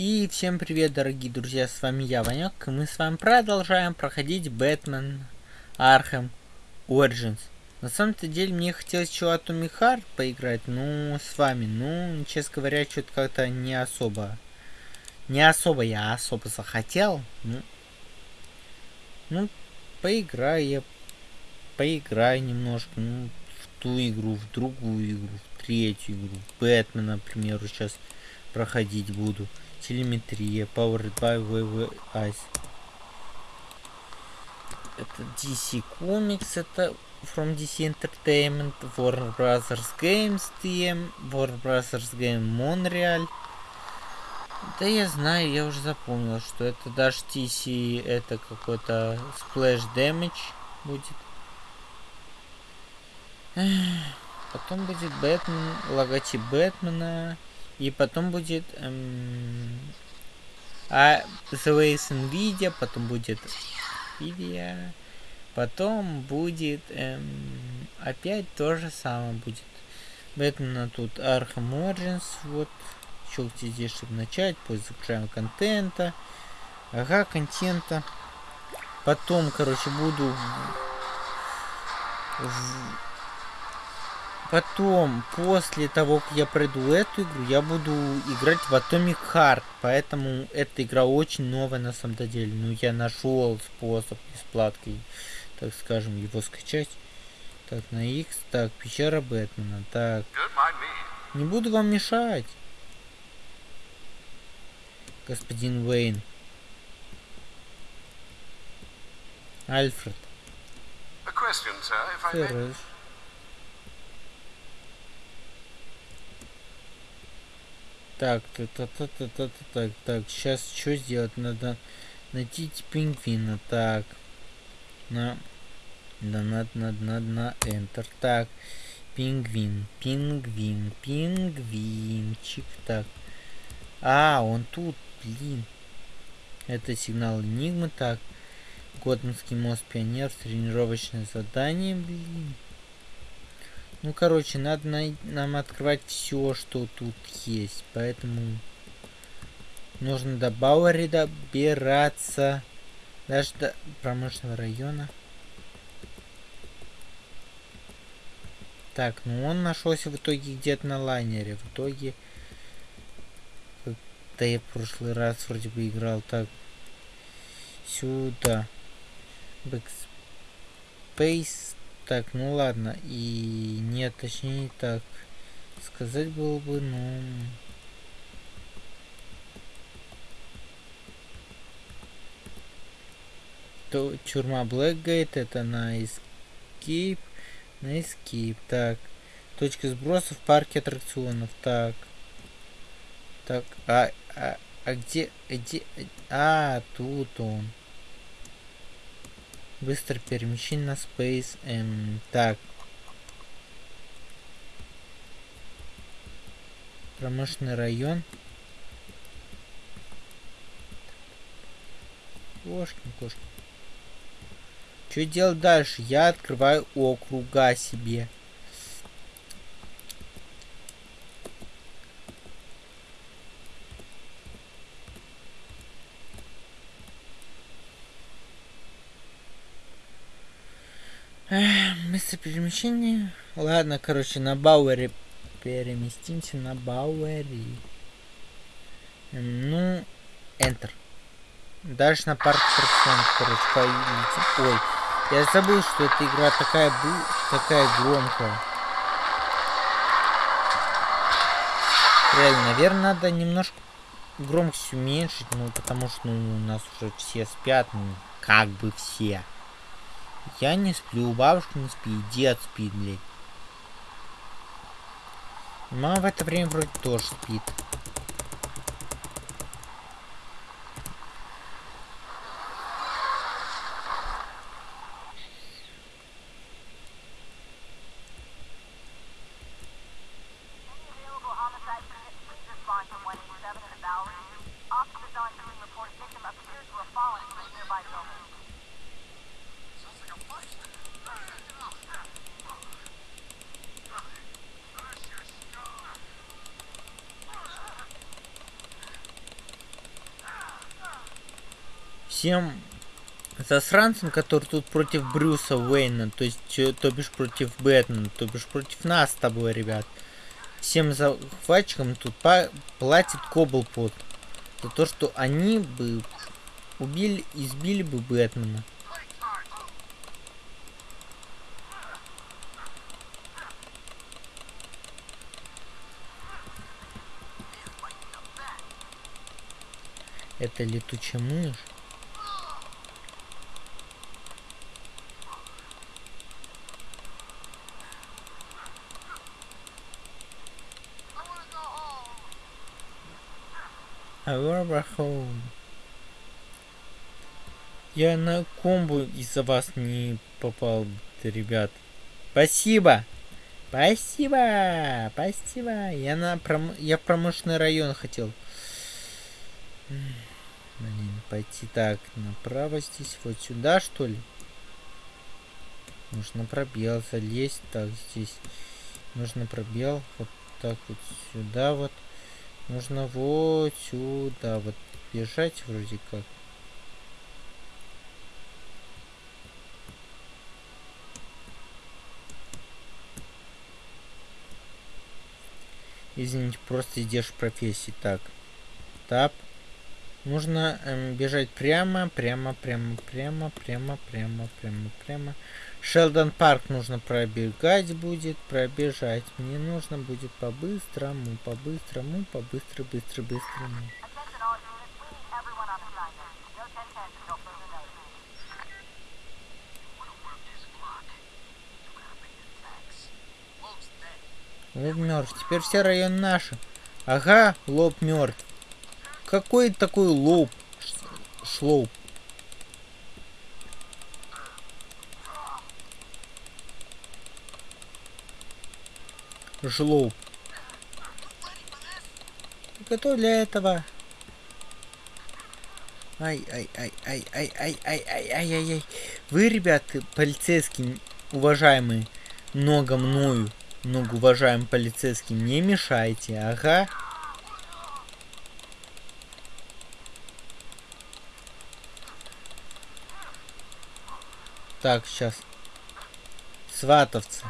И всем привет, дорогие друзья, с вами я, Ванек, и мы с вами продолжаем проходить Бэтмен Архем Origins. На самом-то деле мне хотелось еще Atomic Heart поиграть, ну, с вами, ну, честно говоря, что-то как-то не особо, не особо я особо захотел, ну, ну, поиграю я, поиграю немножко, ну, в ту игру, в другую игру, в третью игру, Бэтмена, например, сейчас проходить буду телеметрия, Powered by VV Ice. Это DC Comics, это From DC Entertainment, Warner Brothers Games TM, Warner Brothers Game Montreal. Да я знаю, я уже запомнил, что это даже DC, это какой-то Splash Damage будет. Потом будет Бэтмен, логотип Бэтмена. И потом будет эм, а Ways NVIDIA, потом будет NVIDIA, потом будет эм, опять то же самое будет. Бэтмена тут Arkham Origins, вот, щелкните здесь, чтобы начать, поиск загружаемого контента, ага, контента. Потом, короче, буду в, Потом, после того, как я пройду эту игру, я буду играть в Atomic Heart. Поэтому эта игра очень новая на самом деле. Ну, я нашел способ бесплаткой, так скажем, его скачать. Так, на X. Так, пещера Бэтмена. Так. Не буду вам мешать. Господин Уэйн. Альфред. Сэр, Так, так, так, так, так, так, так, так, сейчас что сделать? Надо найти пингвина. Так. На. Да, надо, надо, надо на Enter. Так. Пингвин, пингвин, пингвинчик. Так. А, он тут, блин. Это сигнал Энигмы. Так. Готманский мост пионер. Тренировочное задание, блин. Ну, короче, надо на нам открывать все, что тут есть. Поэтому нужно до Бауэри добираться. Даже до промышленного района. Так, ну он нашелся в итоге где-то на лайнере. В итоге... Да я в прошлый раз вроде бы играл так. Сюда. Backspace так, ну ладно. И нет, точнее не так. Сказать было бы, ну... То тюрьма Блэкгейт это на Escape. На Escape. Так. Точка сброса в парке аттракционов. Так. Так, а, а, а где, где, а, тут он. Быстро перемещение на Space M. Так. Промышленный район. Кошки, кошки. Что делать дальше? Я открываю округа себе. Место перемещения. Ладно, короче, на Бауэре переместимся на Бауэре. Ну, Enter. Дальше на парк аттракционов, короче, поедете. Ой, я забыл, что эта игра такая такая громкая. Реально, наверное, надо немножко громкость уменьшить, ну, потому что ну, у нас уже все спят, ну, как бы все. Я не сплю, бабушка не спит, дед спит, блядь. Мама в это время вроде тоже спит. Всем засранцам, которые тут против Брюса Уэйна, то есть, то бишь против Бэтмена, то бишь против нас с тобой, ребят. Всем захватчикам тут платит Коблпот за то, что они бы убили, избили бы Бэтмена. Это летучая мышь. I home. Я на комбу из-за вас не попал, ребят. Спасибо! Спасибо! Спасибо! Я на пром... я в промышленный район хотел. Блин, пойти так, направо здесь, вот сюда, что ли? Нужно пробел залезть. Так, здесь нужно пробел. Вот так вот сюда вот. Нужно вот сюда вот бежать вроде как. Извините, просто идешь профессии. Так. Тап. Нужно эм, бежать прямо, прямо, прямо, прямо, прямо, прямо, прямо, прямо. Шелдон Парк нужно пробегать будет, пробежать. Мне нужно будет по-быстрому, по-быстрому, побыстро, быстро, быстрому. Лоб мертв. Теперь все район наши. Ага, лоб мертв. Какой такой лоб? Шлоп. Жлоб. Готов для этого. Ай, ай, ай, ай, ай, ай, ай, ай, ай, ай. Вы, ребята, полицейские, уважаемые, много мною, много уважаемым полицейским, не мешайте, ага. Так, сейчас. Сватовцы.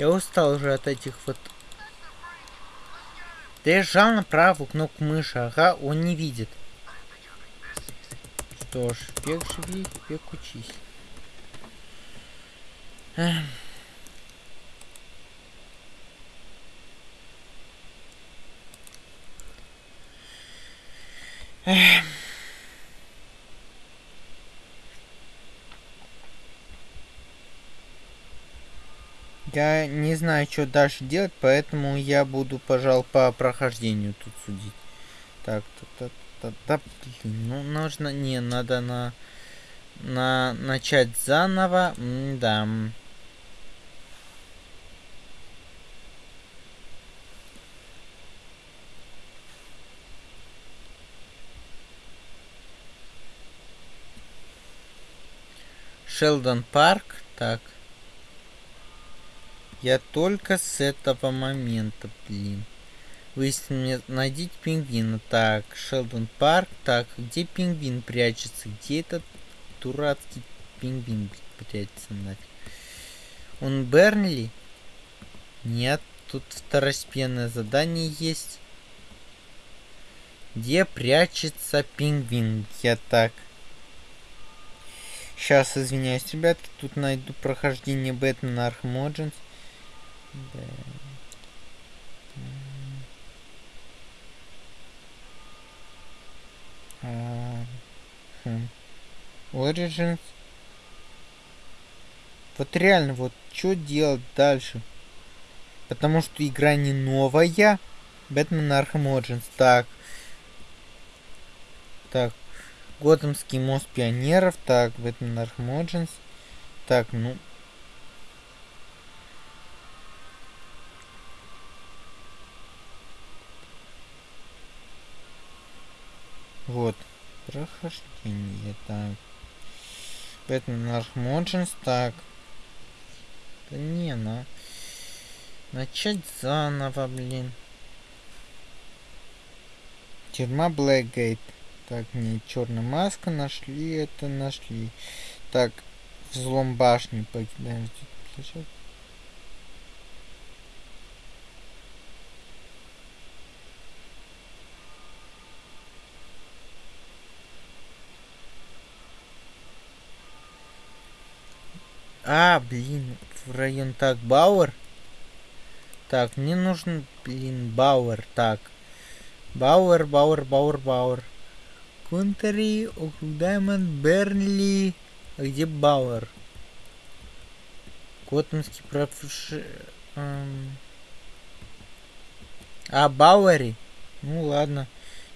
Я устал уже от этих вот... Да я жал на правую кнопку мыши, ага, он не видит. Что ж, бег живи, бег учись. Эх. Эх. Я не знаю, что дальше делать, поэтому я буду, пожал, по прохождению тут судить. Так, та та та та блин, ну нужно, не, надо на, на начать заново, М да. Шелдон Парк, так. Я только с этого момента, блин. Вы мне найдите пингвина. Так, Шелдон Парк. Так, где пингвин прячется? Где этот дурацкий пингвин прячется нафиг? Он Бернли? Нет, тут второстепенное задание есть. Где прячется пингвин? Я так. Сейчас, извиняюсь, ребятки, тут найду прохождение Бэтмена Архмоджинс. Origins. Вот реально, вот что делать дальше? Потому что игра не новая. Бэтмен Arkham Origins. Так. Так. Готэмский мост пионеров. Так, Batman Arkham Origins. Так, ну... Вот. Прохождение. Так. Batman Arkham Origins. Так. Да не, на. Начать заново, блин. Тюрьма Блэкгейт. Так, не черная маска. Нашли это, нашли. Так, взлом башни покидаем. А, блин, в район так, Бауэр. Так, мне нужен, блин, Бауэр. Так. Бауэр, Бауэр, Бауэр, Бауэр. Ковентри, Округ Бернли. А где Бауэр? Коттонский профш... Эм... А, Бауэри? Ну ладно.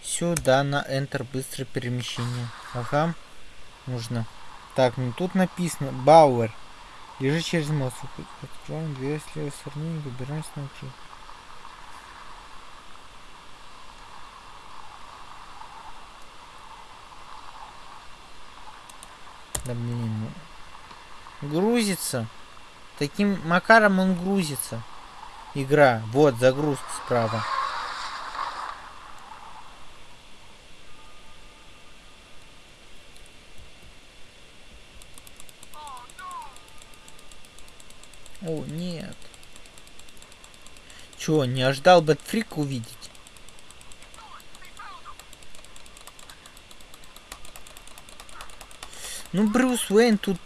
Сюда на Enter быстрое перемещение. Ага. Нужно. Так, ну тут написано Бауэр. Лежи через мост. Открываем дверь с левой и выбираемся на крышу. Да блин, ну. Грузится. Таким макаром он грузится. Игра. Вот, загрузка справа. О, нет. Чё, не ожидал Бэтфрик увидеть? Ну, Брюс Уэйн тут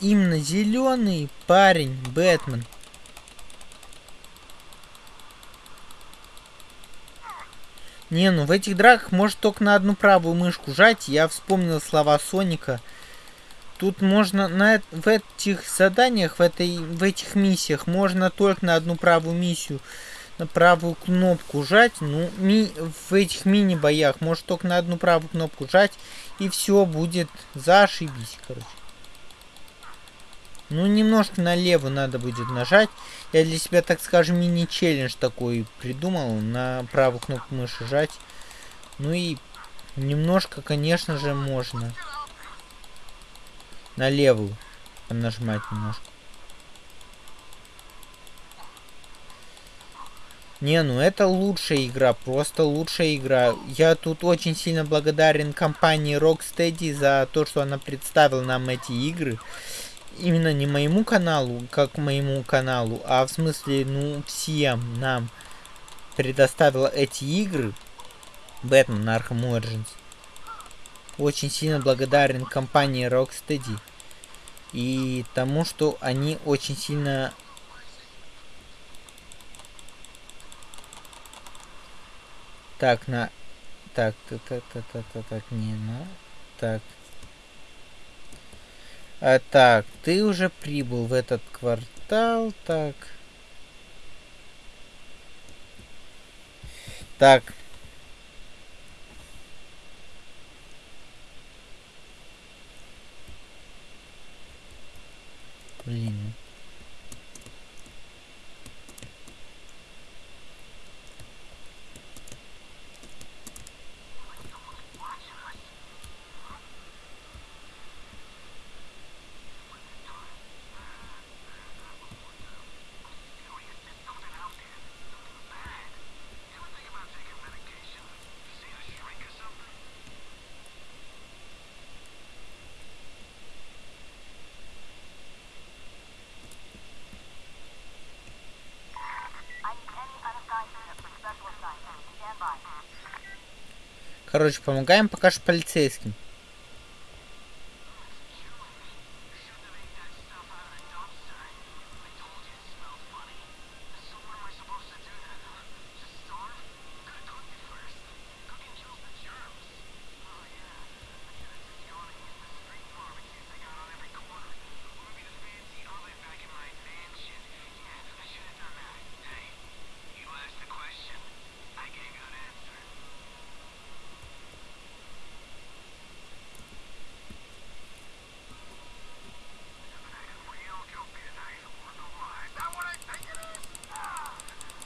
именно зеленый парень, Бэтмен. Не, ну в этих драках может только на одну правую мышку жать. Я вспомнил слова Соника. Тут можно на, в этих заданиях, в, этой, в этих миссиях, можно только на одну правую миссию, на правую кнопку жать. Ну, ми, в этих мини-боях может только на одну правую кнопку жать, и все будет зашибись, короче. Ну, немножко налево надо будет нажать. Я для себя, так скажем, мини-челлендж такой придумал. На правую кнопку мыши жать. Ну и немножко, конечно же, можно на левую нажимать немножко. Не, ну это лучшая игра, просто лучшая игра. Я тут очень сильно благодарен компании Rocksteady за то, что она представила нам эти игры. Именно не моему каналу, как моему каналу, а в смысле, ну, всем нам предоставила эти игры. Бэтмен Arkham Origins очень сильно благодарен компании Rocksteady и тому, что они очень сильно так на так так так так так так, так не на так. А, так ты уже прибыл в этот квартал так. Так Блин. Короче, помогаем пока что полицейским.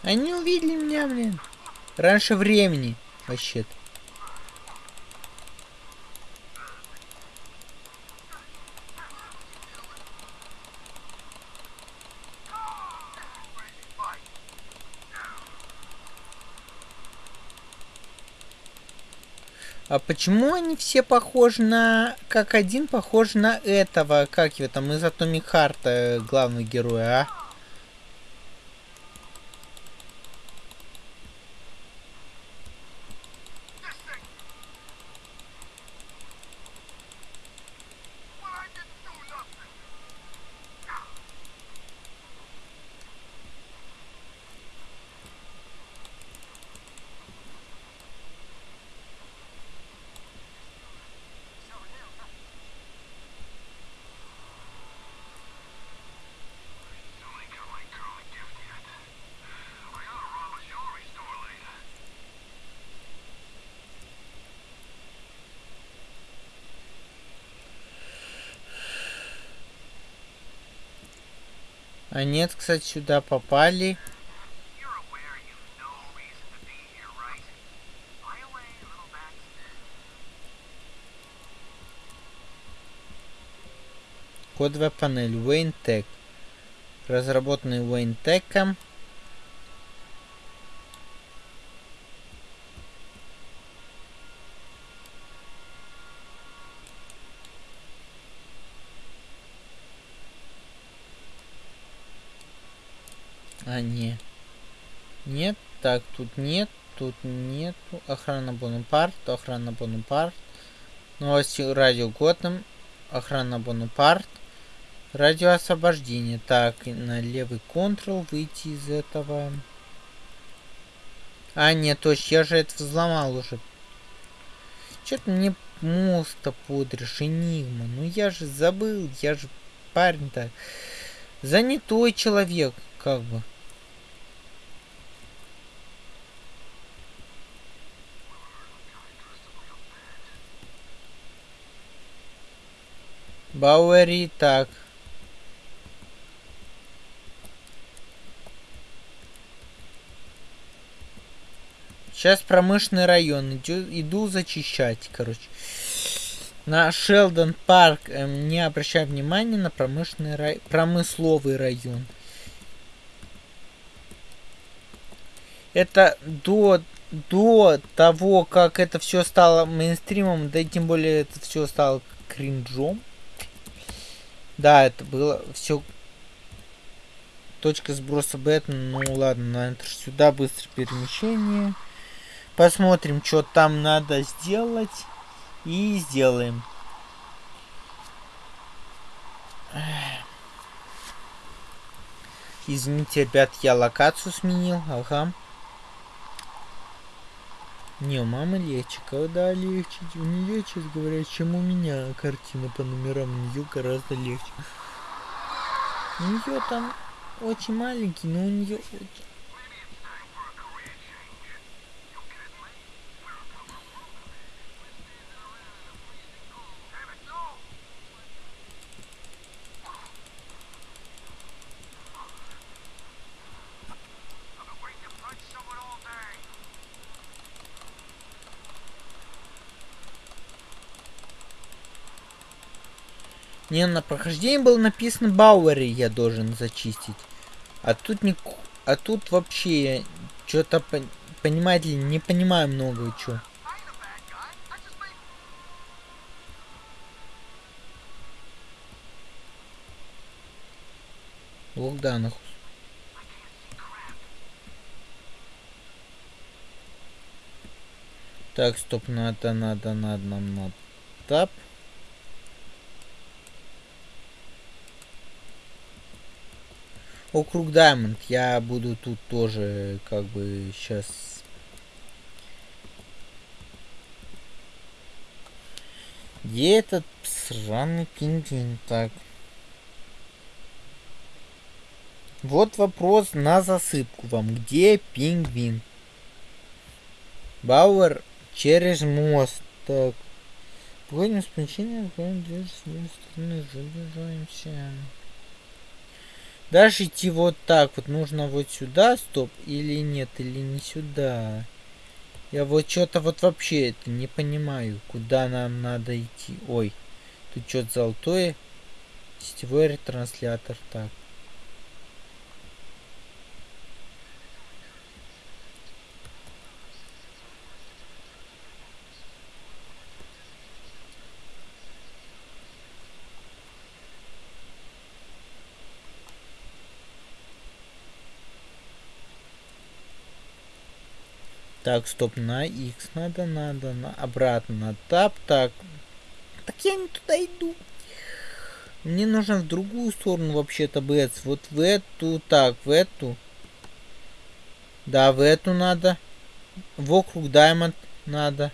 Они увидели меня, блин. Раньше времени. Вообще-то. А почему они все похожи на... Как один похож на этого, как его там, из Atomic Heart, э, главного героя, а? А нет, кстати, сюда попали. Кодовая панель Wayne Tech. Разработанный Wayne Tech. А, не. Нет, так, тут нет, тут нету. Охрана Бонапарт, охрана Бонапарт. Новости радио Готэм, охрана Бонапарт. Радио освобождения. Так, на левый контрол выйти из этого. А, нет, точно, я же это взломал уже. Что-то мне мост-то подришь, Энигма. Ну я же забыл, я же парень-то занятой человек, как бы. Бауэри, так. Сейчас промышленный район. Иду, иду зачищать, короче. На Шелдон Парк эм, не обращай внимания на промышленный рай... промысловый район. Это до, до того, как это все стало мейнстримом, да и тем более это все стало кринжом. Да, это было все точка сброса бета. Ну ладно, наверное, сюда быстрое перемещение. Посмотрим, что там надо сделать. И сделаем. Извините, ребят, я локацию сменил. Ага. Не, у мамы легче. Когда легче? У нее, честно говоря, чем у меня картина по номерам. У нее гораздо легче. У нее там очень маленький, но у нее Не, на прохождении было написано Бауэри я должен зачистить. А тут не... А тут вообще что-то, понимаете ли, не понимаю много чего. Локданах. Так, стоп, надо, надо, надо, нам надо. Тап. Округ Даймонд. Я буду тут тоже как бы сейчас... Где этот сраный пингвин? Так. Вот вопрос на засыпку вам. Где пингвин? Бауэр через мост. Так. Погодим с причиной, с Даже идти вот так вот. Нужно вот сюда, стоп, или нет, или не сюда. Я вот что-то вот вообще это не понимаю, куда нам надо идти. Ой, тут что-то золотое. Сетевой ретранслятор, так. Так, стоп, на X надо, надо, на обратно на тап, так. Так я не туда иду. Мне нужно в другую сторону вообще-то БЭЦ. Вот в эту, так, в эту. Да, в эту надо. Вокруг Даймонд надо.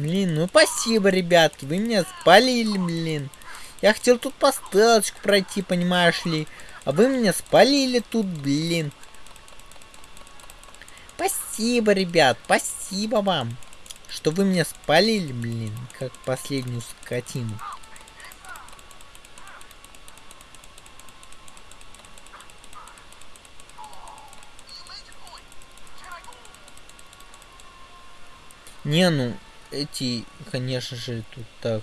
Блин, ну спасибо, ребятки, вы меня спалили, блин. Я хотел тут по стелочку пройти, понимаешь ли. А вы меня спалили тут, блин. Спасибо, ребят, спасибо вам, что вы меня спалили, блин, как последнюю скотину. Не, ну, эти, конечно же, тут так.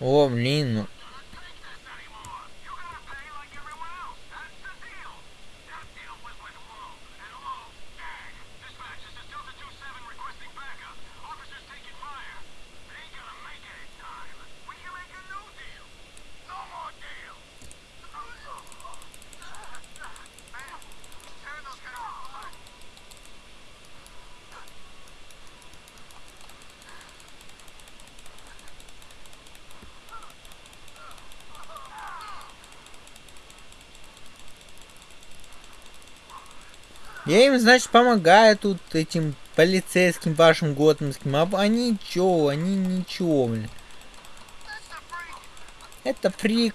О, блин, ну Я им, значит, помогаю тут этим полицейским вашим готманским. А они чё? Они ничего, блин. Это фрик.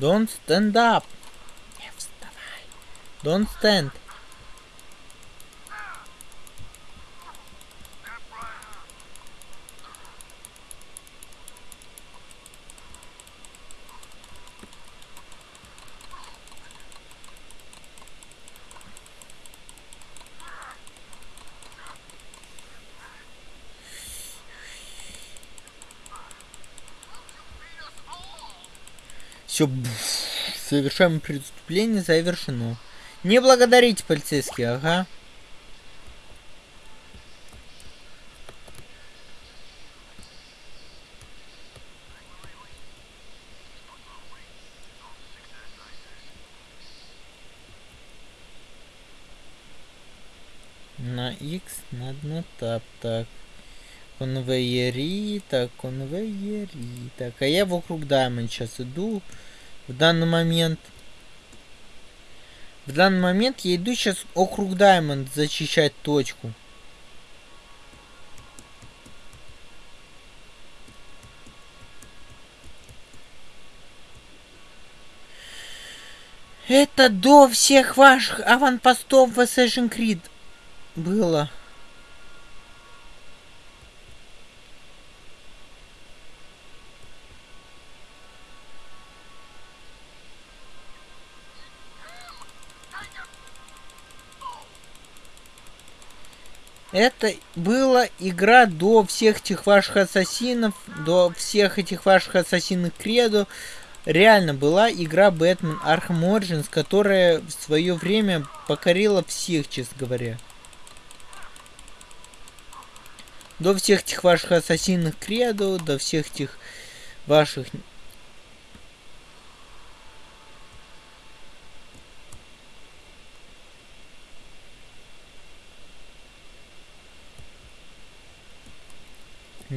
Don't stand up. Don't stand. Все, совершаем преступление завершено. Не благодарите полицейские, ага. На X на тап, так. Конвейери, так, конвейери. Так, а я вокруг Даймонд сейчас иду в данный момент. В данный момент я иду сейчас округ Даймонд зачищать точку. Это до всех ваших аванпостов в Assassin's Creed было. Это была игра до всех этих ваших ассасинов, до всех этих ваших ассасинов кредо. Реально была игра Бэтмен Arkham Origins, которая в свое время покорила всех, честно говоря. До всех этих ваших ассасинов кредо, до всех этих ваших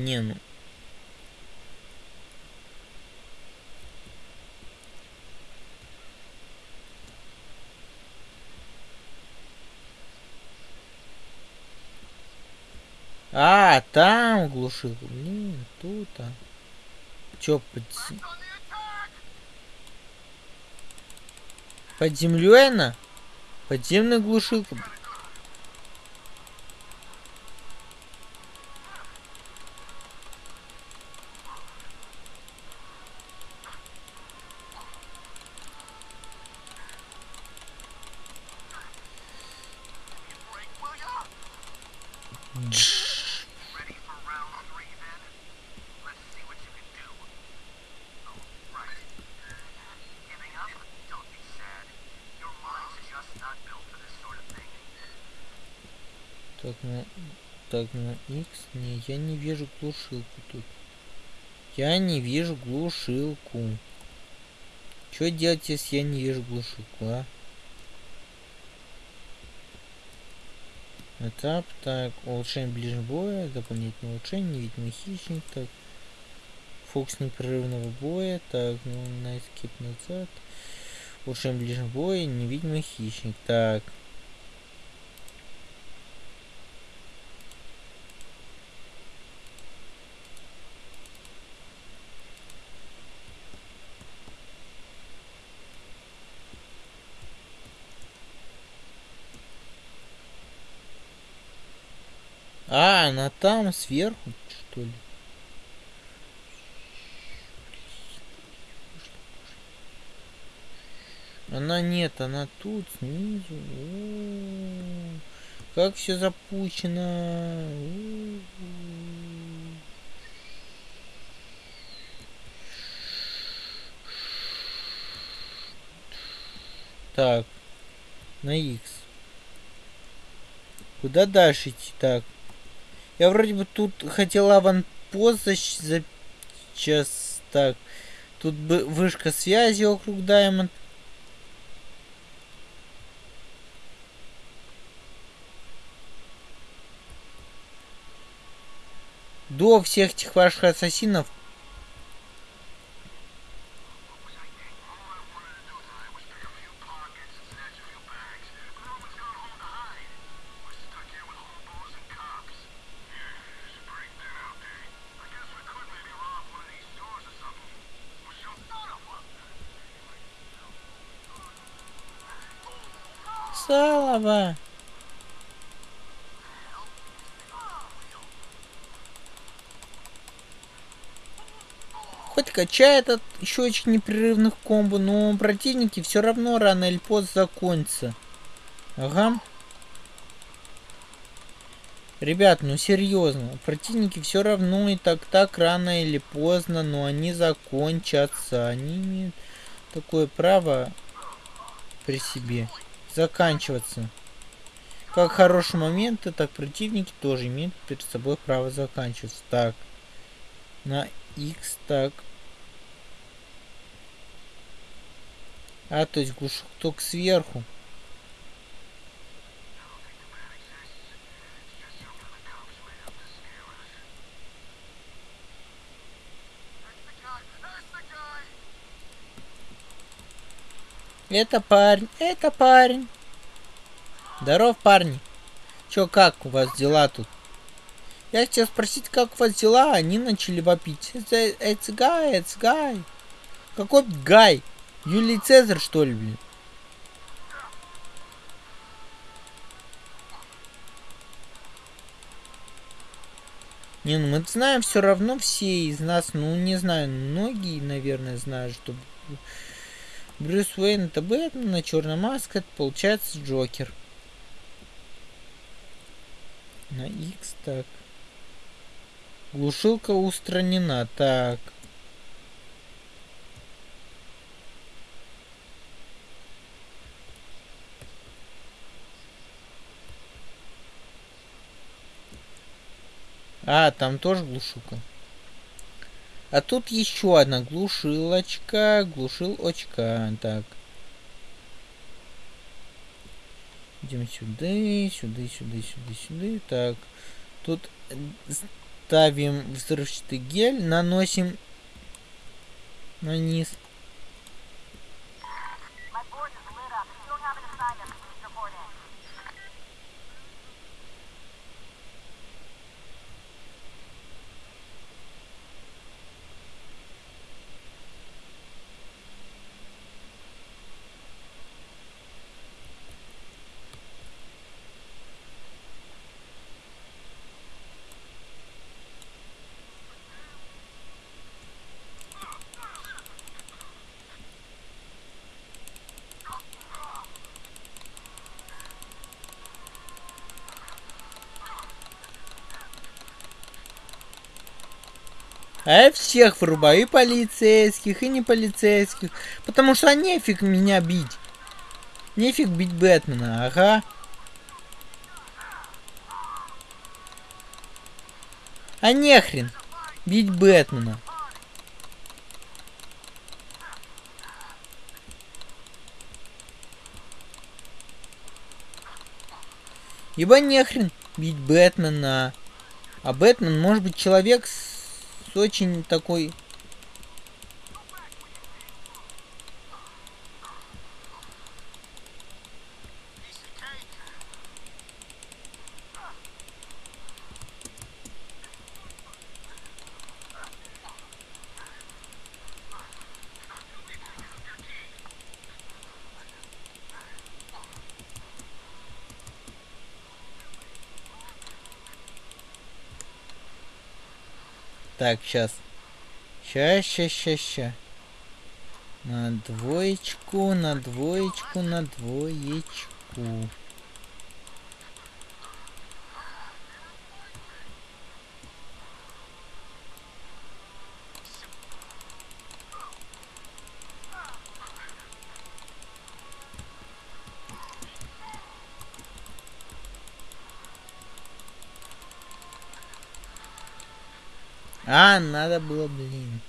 Не, ну... А, там глушил. Блин, тут а. Чё, под... Под землей она? Подземная глушилка. Так, на... Так, на X? Не, я не вижу глушилку тут. Я не вижу глушилку. Что делать, если я не вижу глушилку, а? Этап, так, улучшение ближнего боя, дополнительное улучшение, невидимый хищник, так. Фокус непрерывного боя, так, ну, на скип назад. Улучшение ближнего боя, невидимый хищник, так. А, она там, сверху, что ли? Она нет, она тут, снизу. О -о -о. Как все запущено. Так. На X. Куда дальше идти? Так. Я вроде бы тут хотел аванпост за, сейчас. Так. Тут бы вышка связи округ Даймонд. До всех этих ваших ассасинов качает от счетчик непрерывных комбо, но противники все равно рано или поздно закончатся. Ага. Ребят, ну серьезно, противники все равно и так так рано или поздно, но они закончатся. Они имеют такое право при себе заканчиваться. Как хорошие моменты, так противники тоже имеют перед собой право заканчиваться. Так. На X так. А, то есть глушок сверху. Это парень, это парень. Здоров, парни. Чё, как у вас дела тут? Я хотел спросить, как у вас дела, они начали вопить. Это guy, it's guy. Какой гай? Юлий Цезарь, что ли, блин? Не, ну мы знаем все равно все из нас, ну не знаю, многие, наверное, знают, что Брюс Уэйн это Бэтмен, а Черная Маска это получается Джокер. На X, так. Глушилка устранена, так. А, там тоже глушилка. А тут еще одна глушилочка, глушилочка. Так. Идем сюда, сюда, сюда, сюда, сюда. Так. Тут ставим взрывчатый гель, наносим на низ. А я всех вырубаю, и полицейских, и не полицейских. Потому что нефиг меня бить. Нефиг бить Бэтмена, ага. А нехрен бить Бэтмена. Ибо нехрен бить Бэтмена. А Бэтмен может быть человек с очень такой Так, сейчас. Ща, ща, ща, ща. На двоечку, на двоечку, на двоечку. А, надо было, блин.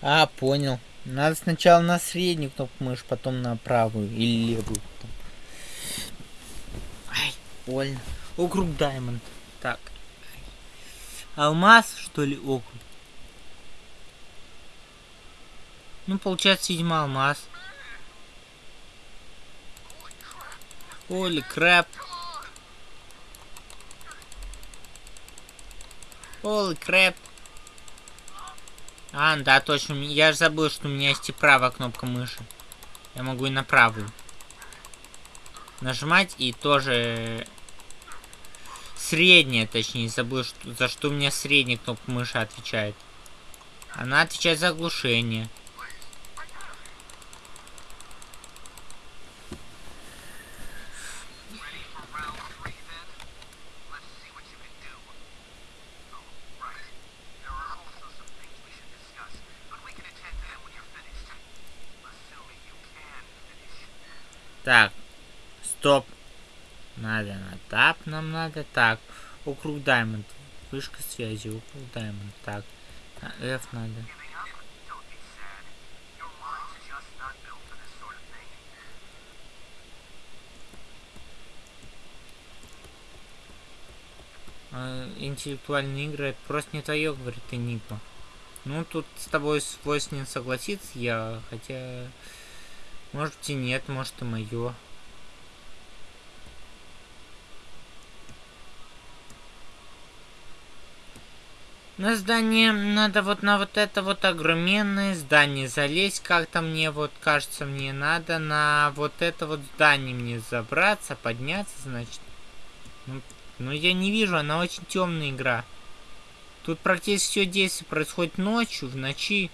А, понял. Надо сначала на среднюю кнопку мыши, потом на правую или левую. Ай, больно. Округ Даймонд. Так. Алмаз, что ли, окунь? Ну, получается, седьмой алмаз. Оли крэп. Оли крэп. А, да, точно. Я же забыл, что у меня есть и правая кнопка мыши. Я могу и на правую. Нажимать и тоже Средняя, точнее, забыл, что, за что у меня средняя кнопка мыши отвечает. Она отвечает за оглушение. Так, стоп. Надо на тап, нам надо. Так, округ Даймонд. Вышка связи, округ Даймонд. Так, на F надо. А, интеллектуальные игры просто не твое, говорит Энигма. Ну, тут с тобой свойственно согласиться я, хотя... Может быть и нет, может и мое. На здание надо вот на вот это вот огроменное здание залезть. Как-то мне вот кажется, мне надо на вот это вот здание мне забраться, подняться, значит. Ну, Но я не вижу, она очень темная игра. Тут практически все действие происходит ночью, в ночи.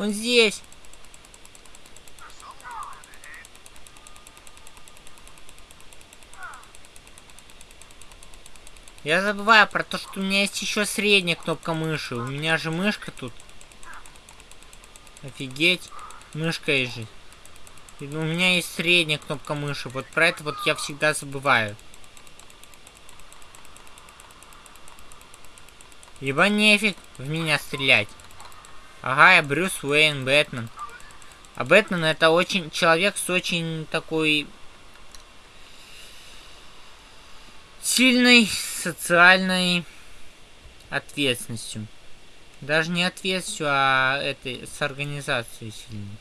Он здесь. Я забываю про то, что у меня есть еще средняя кнопка мыши. У меня же мышка тут. Офигеть. Мышка есть же. У меня есть средняя кнопка мыши. Вот про это вот я всегда забываю. Ибо нефиг в меня стрелять. Ага, я Брюс Уэйн, Бэтмен. А Бэтмен это очень человек с очень такой сильной социальной ответственностью. Даже не ответственностью, а этой с организацией сильной.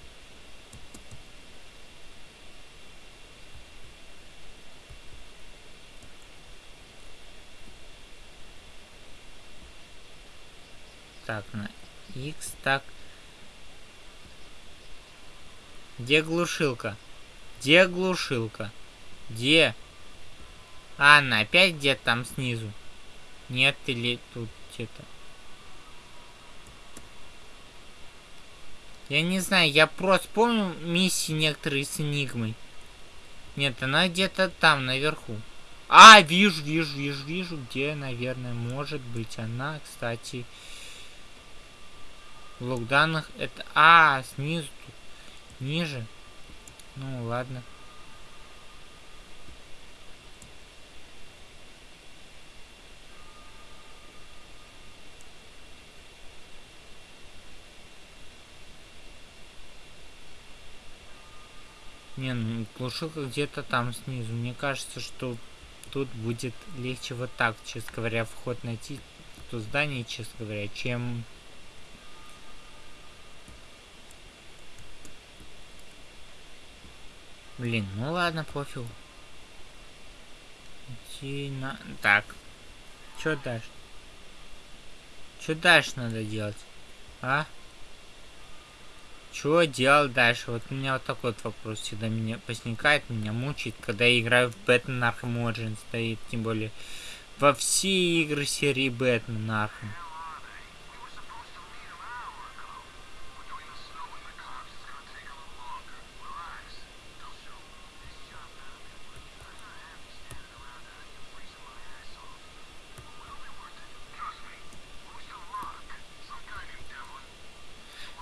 Так, на X, так. Где глушилка? Где глушилка? Где? Анна, опять где-то там снизу? Нет, или тут где-то? Я не знаю, я просто помню миссии некоторые с Энигмой. Нет, она где-то там, наверху. А, вижу, вижу, вижу, вижу, где, наверное, может быть она, кстати. Блок данных это... А, снизу тут. Ниже. Ну, ладно. Не, ну глушилка где-то там снизу. Мне кажется, что тут будет легче вот так, честно говоря, вход найти в то здание, честно говоря, чем Блин, ну ладно, пофиг. Идти на... Так. Что дальше? Что дальше надо делать? А? Что делать дальше? Вот у меня вот такой вот вопрос всегда меня возникает, меня мучает, когда я играю в Batman Arkham Origins, стоит, тем более во все игры серии Batman Arkham.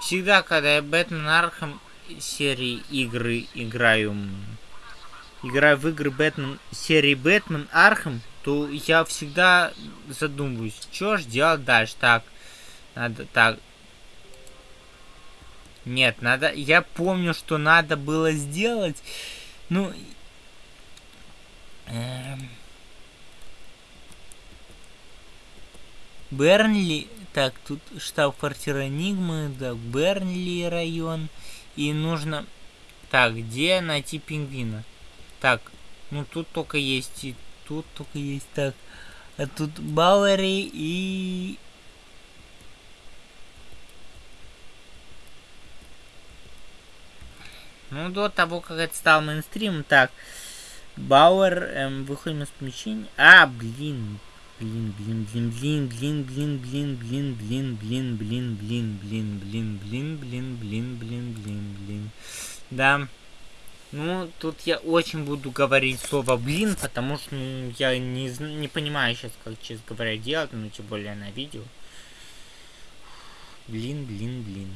Всегда, когда я Batman Arkham серии игры играю, играю в игры Бэтмен серии Batman Arkham, то я всегда задумываюсь, что ж делать дальше. Так, надо так. Нет, надо. Я помню, что надо было сделать. Ну. Эм, Бернли так, тут штаб-квартира Энигмы, да, Бернли район. И нужно... Так, где найти пингвина? Так, ну тут только есть, и тут только есть, так. А тут Бауэри и... Ну, до того, как это стал мейнстримом, так. Бауэр, эм, выходим из помещения. А, блин, Блин, блин, блин, блин, блин, блин, блин, блин, блин, блин, блин, блин, блин, блин, блин, блин, блин, блин, блин. Да. Ну, тут я очень буду говорить слово блин, потому что ну, я не, не понимаю сейчас, как, честно говоря, делать, ну, тем более на видео. Блин, блин, блин.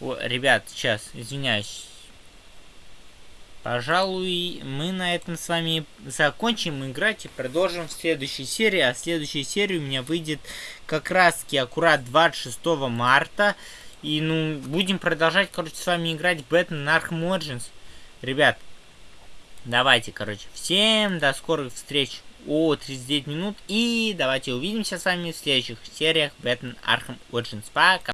О, ребят, сейчас, извиняюсь. Пожалуй, мы на этом с вами закончим играть и продолжим в следующей серии. А следующая серия у меня выйдет как раз таки аккурат 26 марта. И, ну, будем продолжать, короче, с вами играть Batman Arkham Origins. Ребят, давайте, короче, всем до скорых встреч О, 39 минут. И давайте увидимся с вами в следующих сериях Batman Arkham Origins. Пока.